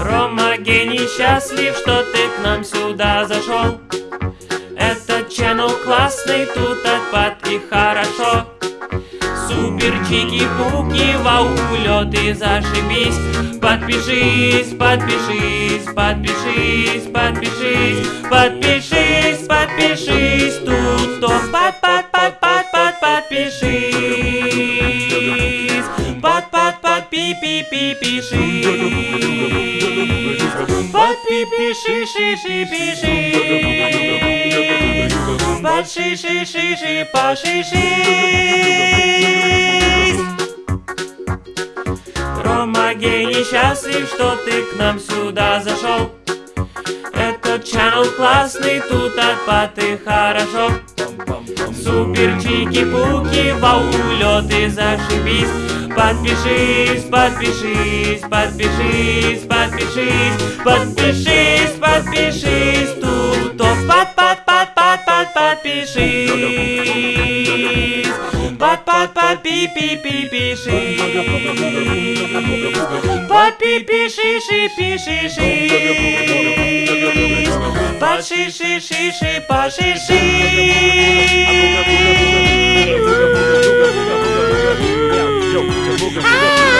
Рома гений счастлив, что ты к нам сюда зашел. Этот channel классный, тут отпад и хорошо. Супер чики-пуки, вау, улет и зашибись. Подпишись, подпишись, подпишись, подпишись Подпишись, подпишись, тут то под, под, под, под, под, подпишись. Под, под, под, пи, пи, пи, пишись Пиши, ши, ши, пишись Под, ши, ши, ши, ши, пошишись Рома гений счастлив, что ты к нам сюда зашел Этот channel классный, тут отпад и хорошо Супер чики-пуки, вау, и зашибись Подпишись, подпишись, подпишись, подпишись Подпишись, подпишись, тут то под, под, под, под, под, подпишись. Под, под, под, пи, пи, пи, пишись. Под, пи, пиши, ши, пиши, ши Под, ши, ши, ши, ши, пошиши